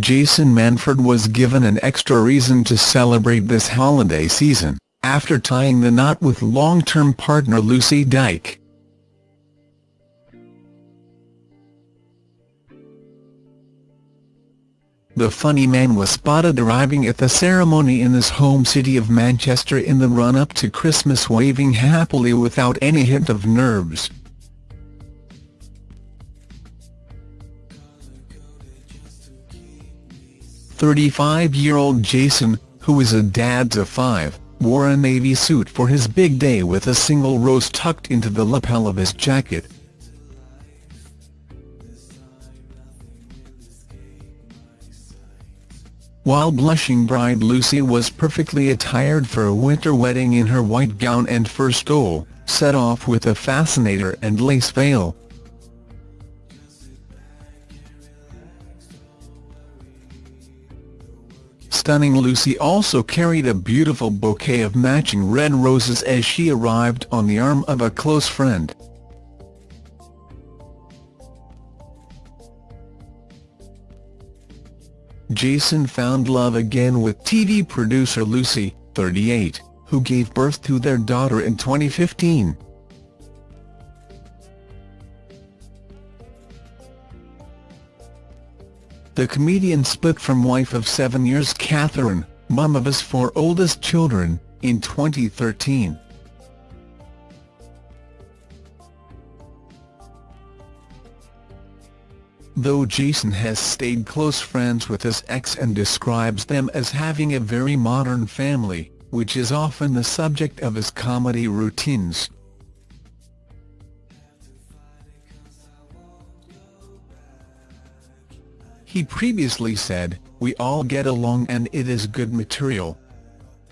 Jason Manford was given an extra reason to celebrate this holiday season, after tying the knot with long-term partner Lucy Dyke. The funny man was spotted arriving at the ceremony in his home city of Manchester in the run-up to Christmas waving happily without any hint of nerves. Thirty-five-year-old Jason, who is a dad to five, wore a navy suit for his big day with a single rose tucked into the lapel of his jacket. While blushing bride Lucy was perfectly attired for a winter wedding in her white gown and fur stole, set off with a fascinator and lace veil. Stunning Lucy also carried a beautiful bouquet of matching red roses as she arrived on the arm of a close friend. Jason found love again with TV producer Lucy, 38, who gave birth to their daughter in 2015. The comedian split from wife of seven years Catherine, mum of his four oldest children, in 2013. though Jason has stayed close friends with his ex and describes them as having a very modern family, which is often the subject of his comedy routines. He previously said, we all get along and it is good material.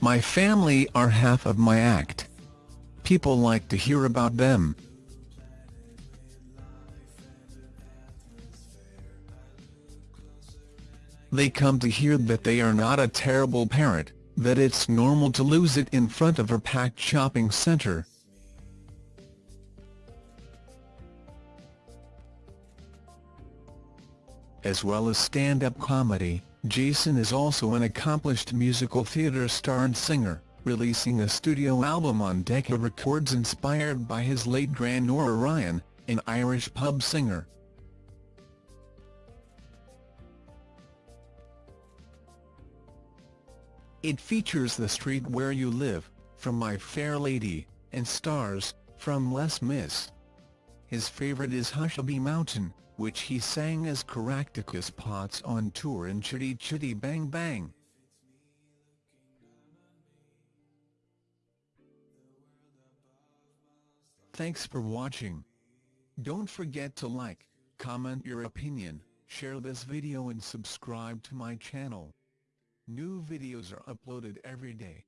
My family are half of my act. People like to hear about them. They come to hear that they are not a terrible parent, that it's normal to lose it in front of a packed shopping centre. As well as stand-up comedy, Jason is also an accomplished musical theatre star and singer, releasing a studio album on Decca Records inspired by his late grand Nora Ryan, an Irish pub singer. It features The Street Where You Live, from My Fair Lady, and stars, from Les Mis. His favourite is Hushabye Mountain, which he sang as Caractacus Potts on tour in Chitty Chitty Bang Bang. Thanks for watching. Don't forget to like, comment your opinion, share this video and subscribe to my channel. New videos are uploaded every day.